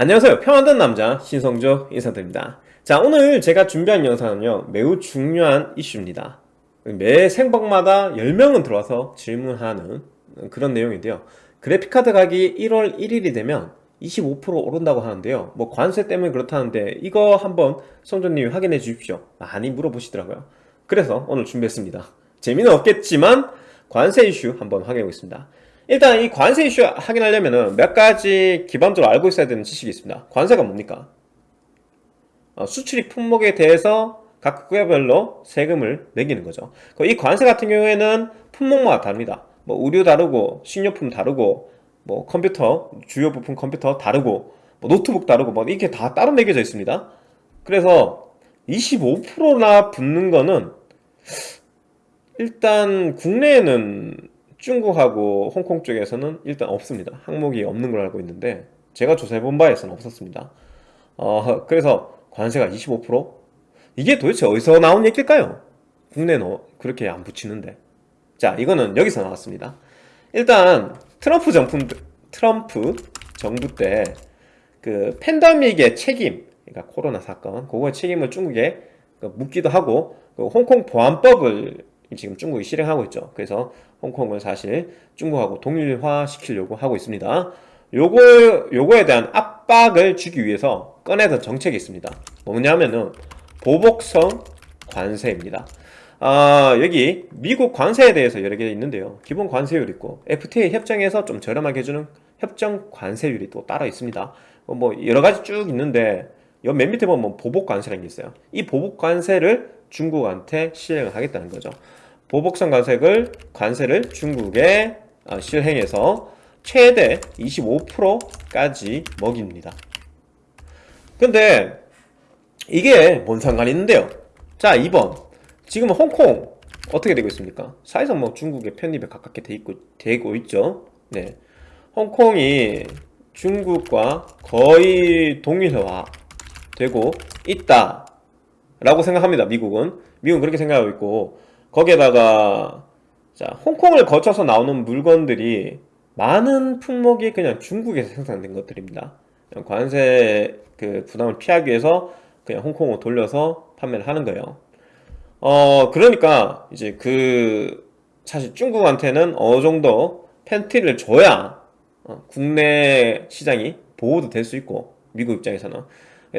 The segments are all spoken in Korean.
안녕하세요. 평안된 남자 신성조 인사드립니다. 자 오늘 제가 준비한 영상은요 매우 중요한 이슈입니다. 매 생방마다 10명은 들어와서 질문하는 그런 내용인데요. 그래픽카드 가격이 1월 1일이 되면 25% 오른다고 하는데요. 뭐 관세 때문에 그렇다는데 이거 한번 성조님이 확인해 주십시오. 많이 물어보시더라고요. 그래서 오늘 준비했습니다. 재미는 없겠지만 관세 이슈 한번 확인해 보겠습니다 일단 이 관세 이슈 확인하려면 몇 가지 기본적으로 알고 있어야 되는 지식이 있습니다. 관세가 뭡니까? 어, 수출입 품목에 대해서 각 국가별로 세금을 매기는 거죠. 이 관세 같은 경우에는 품목마다 다릅니다. 뭐 의류 다르고 식료품 다르고 뭐 컴퓨터 주요 부품 컴퓨터 다르고 뭐 노트북 다르고 뭐 이렇게 다 따로 매겨져 있습니다. 그래서 25%나 붙는 거는 일단 국내에는 중국하고 홍콩 쪽에서는 일단 없습니다. 항목이 없는 걸 알고 있는데 제가 조사해본 바에서는 없었습니다. 어, 그래서 관세가 25% 이게 도대체 어디서 나온 얘기일까요? 국내는 그렇게 안 붙이는데. 자 이거는 여기서 나왔습니다. 일단 트럼프 정부, 트럼프 정부 때 그 팬데믹의 책임 그러니까 코로나 사건 그거의 책임을 중국에 묻기도 하고 그 홍콩 보안법을 지금 중국이 실행하고 있죠. 그래서 홍콩을 사실 중국하고 동일화 시키려고 하고 있습니다. 요거, 요거에 대한 압박을 주기 위해서 꺼내던 정책이 있습니다. 뭐냐면은 보복성 관세입니다. 아, 여기 미국 관세에 대해서 여러 개 있는데요. 기본 관세율 있고 FTA 협정에서 좀 저렴하게 해주는 협정 관세율이 또 따로 있습니다. 뭐 여러 가지 쭉 있는데 맨 밑에 보면 보복 관세라는 게 있어요. 이 보복 관세를 중국한테 시행을 하겠다는 거죠. 보복성 관세를, 관세를 중국에 어, 실행해서 최대 25%까지 먹입니다. 근데 이게 뭔 상관이 있는데요? 자 2번. 지금 홍콩 어떻게 되고 있습니까? 사실상 뭐 중국의 편입에 가깝게 돼 있고, 되고 있죠. 네. 홍콩이 중국과 거의 동일화 되고 있다 라고 생각합니다 미국은. 미국은 그렇게 생각하고 있고 거기에다가 자 홍콩을 거쳐서 나오는 물건들이 많은 품목이 그냥 중국에서 생산된 것들입니다. 관세 그 부담을 피하기 위해서 그냥 홍콩으로 돌려서 판매를 하는 거예요. 어 그러니까 이제 그 사실 중국한테는 어느 정도 팬티를 줘야 어, 국내 시장이 보호도 될 수 있고 미국 입장에서는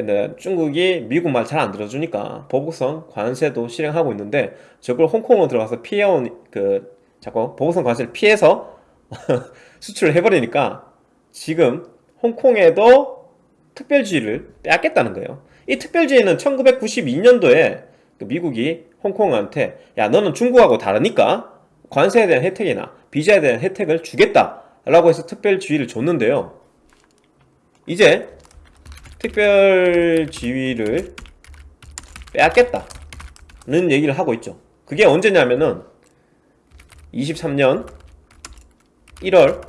근데 중국이 미국 말 잘 안 들어주니까 보복성 관세도 실행하고 있는데 저걸 홍콩으로 들어가서 피해온 그 자꾸 보복성 관세를 피해서 수출을 해버리니까 지금 홍콩에도 특별주의를 빼앗겠다는 거예요. 이 특별주의는 1992년도에 그 미국이 홍콩한테 야 너는 중국하고 다르니까 관세에 대한 혜택이나 비자에 대한 혜택을 주겠다 라고 해서 특별주의를 줬는데요. 이제 특별 지위를 빼앗겠다는 얘기를 하고 있죠. 그게 언제냐면은 23년 1월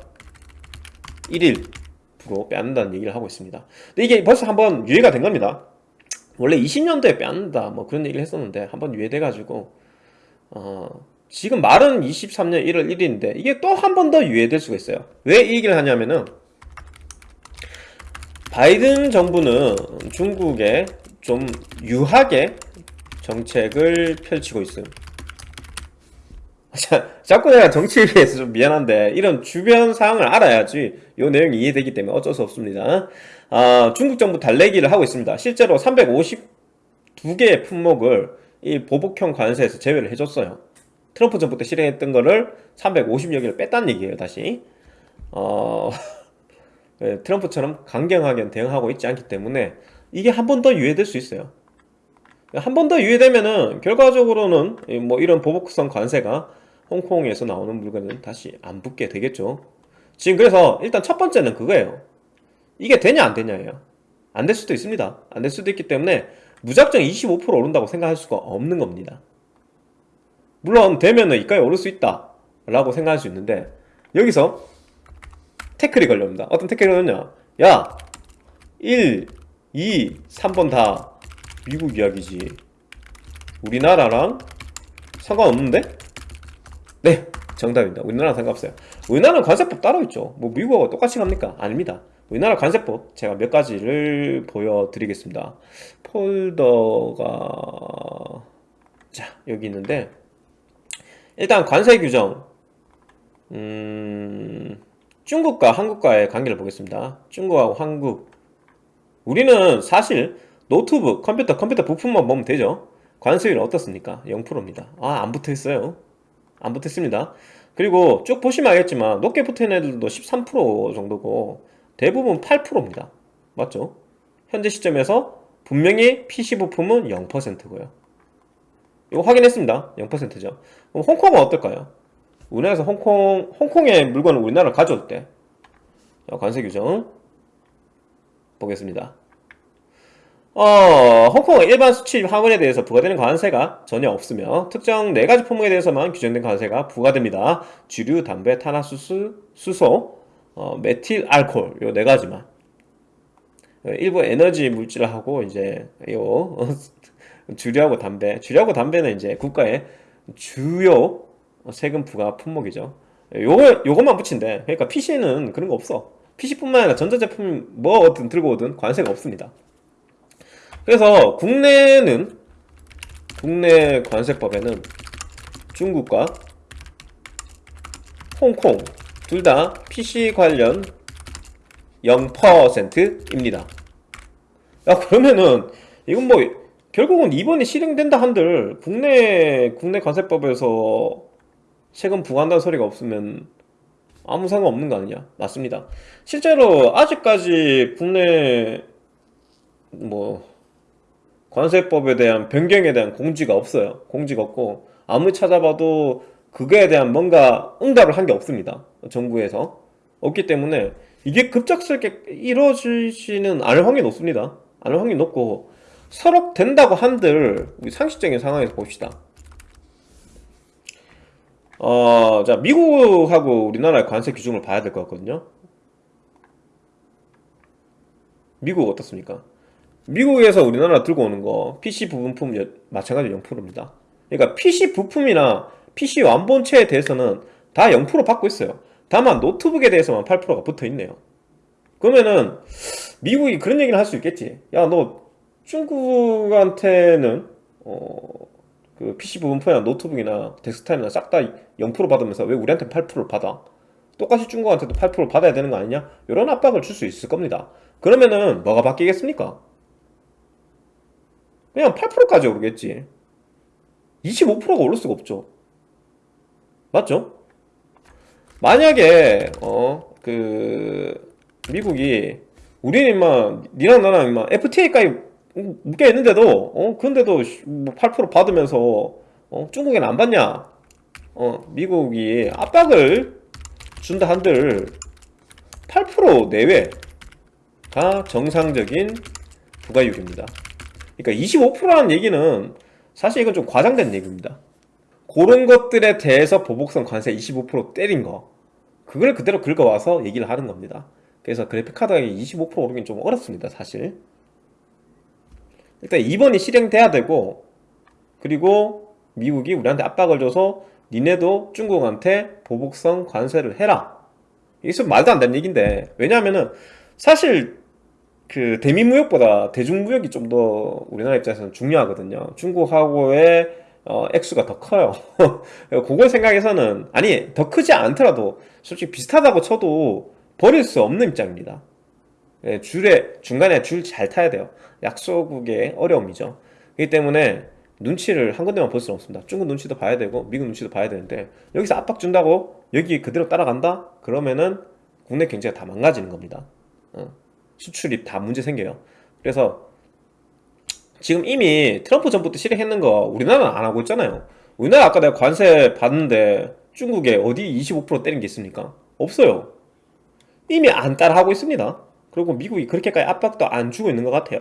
1일부로 빼앗는다는 얘기를 하고 있습니다. 근데 이게 벌써 한번 유예가 된 겁니다. 원래 20년도에 빼앗는다 뭐 그런 얘기를 했었는데 한번 유예돼 가지고 어 지금 말은 23년 1월 1일인데 이게 또 한 번 더 유예될 수가 있어요. 왜 이 얘기를 하냐면은 바이든 정부는 중국에 좀 유하게 정책을 펼치고 있음 자, 자꾸 내가 정치에 비해서 좀 미안한데 이런 주변 상황을 알아야지 이 내용이 이해되기 때문에 어쩔 수 없습니다. 아, 중국 정부 달래기를 하고 있습니다. 실제로 352개의 품목을 이 보복형 관세에서 제외를 해줬어요. 트럼프 정부 때 실행했던 거를 350여 개를 뺐다는 얘기예요 다시. 어... 예, 트럼프처럼 강경하게 대응하고 있지 않기 때문에 이게 한 번 더 유예될 수 있어요. 한 번 더 유예되면은 결과적으로는 뭐 이런 보복성 관세가 홍콩에서 나오는 물건은 다시 안 붙게 되겠죠. 지금 그래서 일단 첫 번째는 그거예요. 이게 되냐 안 되냐예요. 안 될 수도 있습니다. 안 될 수도 있기 때문에 무작정 25% 오른다고 생각할 수가 없는 겁니다. 물론 되면은 이까지 오를 수 있다 라고 생각할 수 있는데 여기서 태클이 걸려옵니다. 어떤 태클이 걸렸냐 야 1, 2, 3번 다 미국 이야기지. 우리나라랑 상관없는데? 네 정답입니다. 우리나라랑 상관없어요. 우리나라는 관세법 따로 있죠. 뭐 미국하고 똑같이 갑니까? 아닙니다. 우리나라 관세법 제가 몇 가지를 보여드리겠습니다. 폴더가 자 여기 있는데 일단 관세 규정. 음, 중국과 한국과의 관계를 보겠습니다. 중국하고 한국 우리는 사실 노트북, 컴퓨터, 컴퓨터 부품만 보면 되죠. 관세율은 어떻습니까? 0%입니다. 아, 안 붙어 있어요. 안 붙어 있습니다. 그리고 쭉 보시면 알겠지만 높게 붙어 있는 애들도 13% 정도고 대부분 8%입니다. 맞죠? 현재 시점에서 분명히 PC 부품은 0%고요. 이거 확인했습니다. 0%죠. 그럼 홍콩은 어떨까요? 우리나라에서 홍콩, 홍콩의 물건을 우리나라로 가져올 때 관세 규정 보겠습니다. 어, 홍콩은 일반 수출 화물에 대해서 부과되는 관세가 전혀 없으며 특정 네 가지 품목에 대해서만 규정된 관세가 부과됩니다. 주류, 담배, 탄화수수, 수소, 어, 메틸, 알코올 요 네 가지만 일부 에너지 물질하고 이제 요 주류하고 담배, 주류하고 담배는 이제 국가의 주요 세금 부과 품목이죠. 요거 요것만 붙인대. 그러니까 PC는 그런 거 없어. PC뿐만 아니라 전자제품 뭐 어든 들고 오든 관세가 없습니다. 그래서 국내는 국내 관세법에는 중국과 홍콩 둘 다 PC 관련 0%입니다. 야 그러면은 이건 뭐 결국은 이번에 실행된다 한들 국내 국내 관세법에서 세금 부과한다는 소리가 없으면 아무 상관없는 거 아니냐? 맞습니다. 실제로 아직까지 국내 뭐 관세법에 대한 변경에 대한 공지가 없어요. 공지가 없고 아무리 찾아봐도 그거에 대한 뭔가 응답을 한 게 없습니다. 정부에서 없기 때문에 이게 급작스럽게 이루어지지는 않을 확률이 높습니다. 않을 확률이 높고 서로 된다고 한들 우리 상식적인 상황에서 봅시다. 어, 자 미국하고 우리나라의 관세 규정을 봐야 될 것 같거든요. 미국 어떻습니까? 미국에서 우리나라 들고 오는 거 PC 부품품 마찬가지 0%입니다. 그러니까 PC 부품이나 PC 완본체에 대해서는 다 0% 받고 있어요. 다만 노트북에 대해서만 8%가 붙어 있네요. 그러면은 미국이 그런 얘기를 할 수 있겠지. 야, 너 중국한테는 어, 그 PC 부품이나 노트북이나 데스크탑이나 싹 다 0% 받으면서 왜 우리한테 8%를 받아? 똑같이 중국한테도 8%를 받아야 되는 거 아니냐? 이런 압박을 줄 수 있을 겁니다. 그러면은 뭐가 바뀌겠습니까? 그냥 8%까지 오르겠지 25%가 오를 수가 없죠 맞죠? 만약에 어 그 미국이 우리는 임마 니랑 나랑 임마 FTA까지 묶여 있는데도 어 근데도 뭐8% 받으면서 어 중국에는 안 받냐 어 미국이 압박을 준다 한들 8% 내외가 정상적인 부가율입니다 그러니까 25%라는 얘기는 사실 이건 좀 과장된 얘기입니다. 그런 것들에 대해서 보복성 관세 25% 때린 거 그걸 그대로 긁어와서 얘기를 하는 겁니다. 그래서 그래픽카드 가격이 25% 오르긴 좀 어렵습니다. 사실 일단 이번이 실행돼야 되고 그리고 미국이 우리한테 압박을 줘서 니네도 중국한테 보복성 관세를 해라 이게 좀 말도 안 되는 얘기인데 왜냐하면은 사실 그 대미무역보다 대중무역이 좀 더 우리나라 입장에서는 중요하거든요. 중국하고의 어, 액수가 더 커요. 그걸 생각해서는 아니 더 크지 않더라도 솔직히 비슷하다고 쳐도 버릴 수 없는 입장입니다. 예, 줄에 중간에 줄 잘 타야 돼요. 약소국의 어려움이죠. 그렇기 때문에 눈치를 한 군데만 볼 수는 없습니다. 중국 눈치도 봐야 되고 미국 눈치도 봐야 되는데 여기서 압박 준다고 여기 그대로 따라간다? 그러면은 국내 경제가 다 망가지는 겁니다. 어. 수출이 다 문제 생겨요. 그래서 지금 이미 트럼프 때 실행했는 거 우리나라는 안 하고 있잖아요. 우리나라 아까 내가 관세 받는데 중국에 어디 25% 때린 게 있습니까? 없어요. 이미 안 따라하고 있습니다. 그리고 미국이 그렇게까지 압박도 안 주고 있는 것 같아요.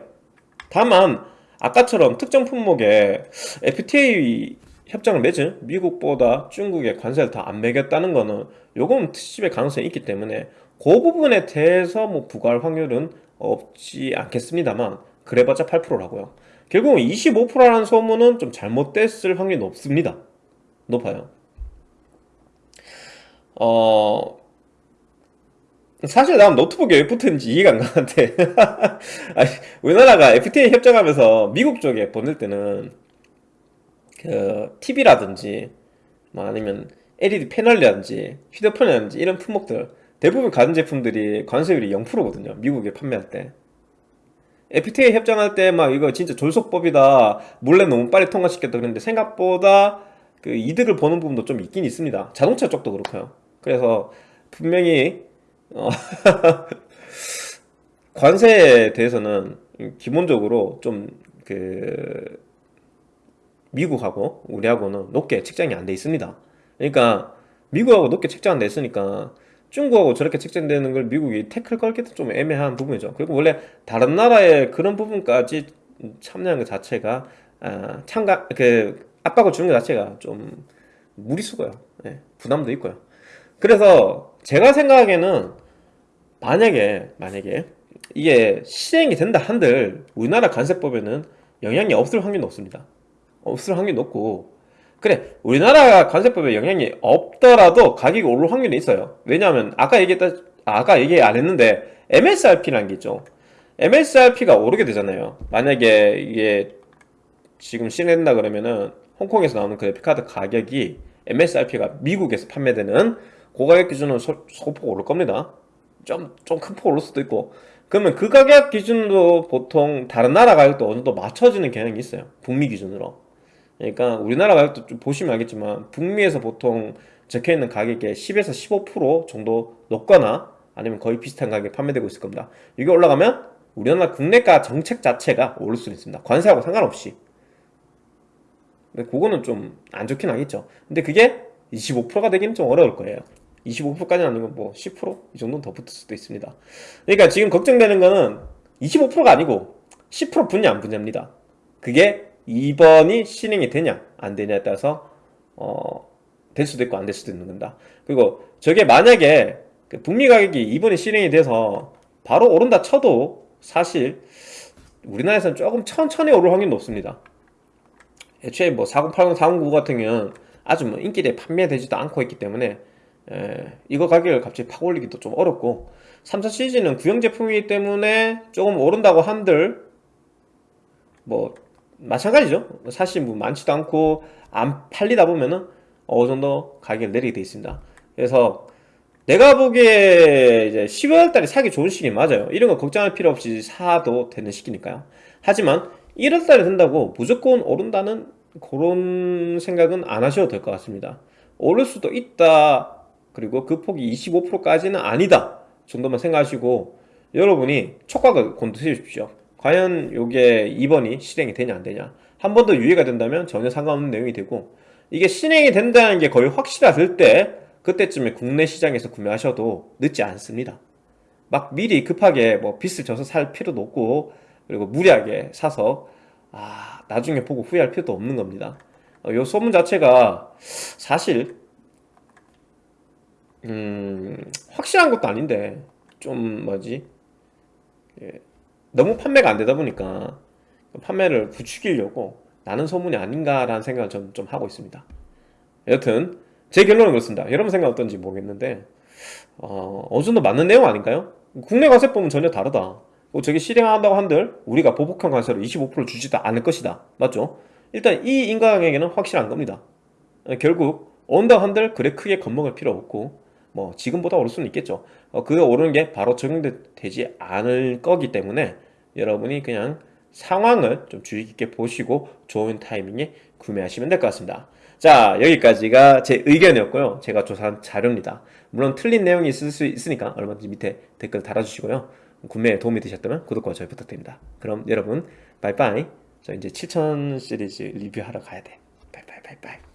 다만 아까처럼 특정 품목에 FTA 협정을 맺은 미국보다 중국의 관세를 더 안 매겼다는 거는 요건 트집의 가능성이 있기 때문에 그 부분에 대해서 뭐 부과할 확률은 없지 않겠습니다만 그래봤자 8%라고요. 결국은 25%라는 소문은 좀 잘못됐을 확률이 높습니다. 높아요. 어 사실 난 노트북에 왜 붙었는지 이해가 안 가는데. 아니, 우리나라가 FTA 협정하면서 미국 쪽에 보낼 때는 그 TV라든지 뭐 아니면 LED 패널이라든지 휴대폰이라든지 이런 품목들 대부분 가전 제품들이 관세율이 0%거든요 미국에 판매할 때. FTA 협정할 때 막 이거 진짜 졸속법이다 몰래 너무 빨리 통과시켰다 그랬는데 생각보다 그 이득을 보는 부분도 좀 있긴 있습니다. 자동차 쪽도 그렇고요. 그래서 분명히 어 관세에 대해서는 기본적으로 좀 그 미국하고 우리하고는 높게 책정이 안 돼 있습니다. 그러니까 미국하고 높게 책정 안 돼 있으니까 중국하고 저렇게 책정되는 걸 미국이 태클 걸기도 좀 애매한 부분이죠. 그리고 원래 다른 나라의 그런 부분까지 참여하는 것 자체가 아, 참가 그 압박을 주는 것 자체가 좀 무리수고요. 예, 부담도 있고요. 그래서 제가 생각하기에는 만약에 만약에 이게 실행이 된다 한들 우리나라 관세법에는 영향이 없을 확률이 높습니다. 없을 확률이 높고. 그래 우리나라 관세법에 영향이 없더라도 가격이 오를 확률이 있어요. 왜냐하면 아까 얘기했다 아까 얘기 안 했는데 MSRP라는 게 있죠. MSRP가 오르게 되잖아요. 만약에 이게 지금 실행된다 그러면은 홍콩에서 나오는 그래픽카드 가격이 MSRP가 미국에서 판매되는 고가격 기준으로 소, 소폭 오를 겁니다 좀 좀 큰 폭 오를 수도 있고. 그러면 그 가격 기준도 보통 다른 나라 가격도 어느 정도 맞춰지는 경향이 있어요. 북미 기준으로. 그러니까 우리나라 가격도 좀 보시면 알겠지만 북미에서 보통 적혀있는 가격의 10에서 15% 정도 높거나 아니면 거의 비슷한 가격에 판매되고 있을 겁니다. 이게 올라가면 우리나라 국내가 정책 자체가 오를 수 있습니다. 관세하고 상관없이. 근데 그거는 좀 안 좋긴 하겠죠. 근데 그게 25%가 되기는 좀 어려울 거예요 25%까지는 아니면 뭐 10%이 정도는 더 붙을 수도 있습니다. 그러니까 지금 걱정되는 거는 25%가 아니고 10% 분야 안 분야입니다. 그게 2번이 실행이 되냐 안 되냐에 따라서 어, 될 수도 있고 안 될 수도 있는 겁니다. 그리고 저게 만약에 그 북미 가격이 2번이 실행이 돼서 바로 오른다 쳐도 사실 우리나라에서는 조금 천천히 오를 확률이 높습니다. 애초에 뭐 4080, 4099 같은 경우는 아주 뭐 인기대에 판매되지도 않고 있기 때문에 에, 이거 가격을 갑자기 팍 올리기도 좀 어렵고 3사 시리즈는 구형 제품이기 때문에 조금 오른다고 한들 뭐 마찬가지죠. 사실 뭐 많지도 않고 안 팔리다 보면은 어느 정도 가격을 내리게 돼 있습니다. 그래서 내가 보기에 이제 12월 달에 사기 좋은 시기 맞아요. 이런 거 걱정할 필요 없이 사도 되는 시기니까요. 하지만 1월 달에 된다고 무조건 오른다는 그런 생각은 안 하셔도 될 것 같습니다. 오를 수도 있다 그리고 그 폭이 25%까지는 아니다. 정도만 생각하시고 여러분이 촉각을 곤두세 주십시오. 과연 이게 2번이 실행이 되냐 안 되냐. 한 번 더 유예가 된다면 전혀 상관없는 내용이 되고 이게 실행이 된다는 게 거의 확실하실 때 그때쯤에 국내 시장에서 구매하셔도 늦지 않습니다. 막 미리 급하게 뭐 빚을 져서 살 필요도 없고 그리고 무리하게 사서 아 나중에 보고 후회할 필요도 없는 겁니다. 어, 이 소문 자체가 사실 음 확실한 것도 아닌데 좀 뭐지? 예, 너무 판매가 안 되다 보니까 판매를 부추기려고 나는 소문이 아닌가라는 생각을 좀, 좀 하고 있습니다. 여튼 제 결론은 그렇습니다. 여러분 생각 어떤지 모르겠는데 어, 어느 정도 맞는 내용 아닌가요? 국내 관세법은 전혀 다르다. 저게 실행한다고 한들 우리가 보복형 관세로 25% 주지도 않을 것이다. 맞죠? 일단 이 인가강에게는 확실한 겁니다. 결국 온다 한들 그래 크게 겁먹을 필요 없고 뭐 지금보다 오를 수는 있겠죠. 어, 그거 오르는 게 바로 적용되지 않을 거기 때문에 여러분이 그냥 상황을 좀 주의 깊게 보시고 좋은 타이밍에 구매하시면 될 것 같습니다. 자 여기까지가 제 의견이었고요. 제가 조사한 자료입니다. 물론 틀린 내용이 있을 수 있으니까 얼마든지 밑에 댓글 달아주시고요. 구매에 도움이 되셨다면 구독과 좋아요 부탁드립니다. 그럼 여러분 바이바이. 저 이제 7000 시리즈 리뷰하러 가야 돼. 바이바이 바이바이